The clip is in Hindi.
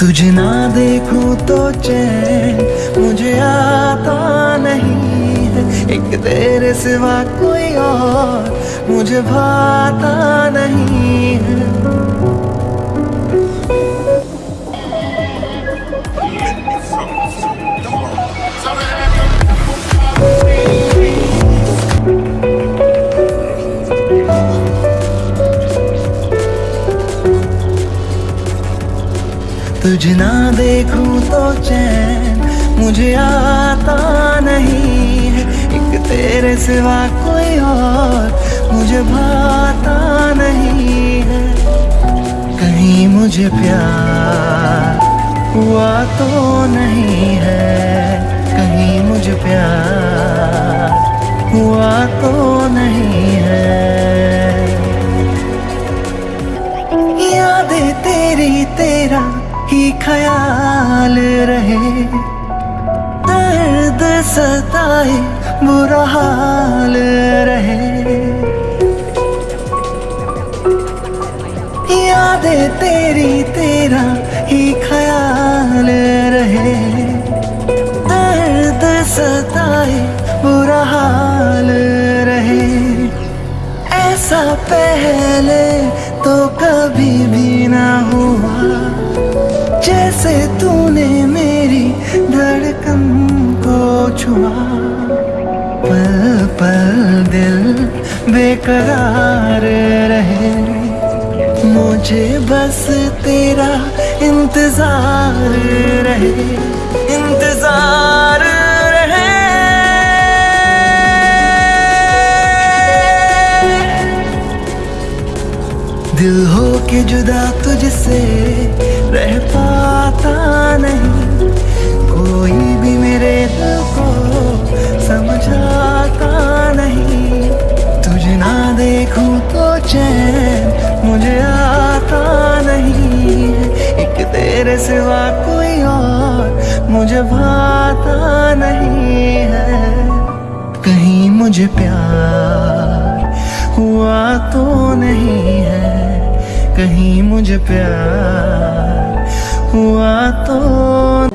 तुझे ना देखूँ तो चैन मुझे आता नहीं है। एक तेरे सिवा कोई और मुझे भाता नहीं है। तुझ ना देखूँ तो चैन मुझे आता नहीं है। एक तेरे सिवा कोई और मुझे भाता नहीं है। कहीं मुझे प्यार हुआ तो नहीं है। कहीं मुझे प्यार हुआ तो नहीं ख्याल रहे। दर्द सताए, बुरा हाल रहे। यादें तेरी तेरा ही ख्याल रहे। दर्द सताए, बुरा हाल रहे। ऐसा पहले तो कभी भी ना धड़कन को छुआ। पल पल दिल बेकरार रहे। मुझे बस तेरा इंतज़ार रहे। इंतज़ार रहे। दिल हो के जुदा तुझसे रह तेरे सिवा कोई और मुझे भाता नहीं है। कहीं मुझे प्यार हुआ तो नहीं है। कहीं मुझे प्यार हुआ तो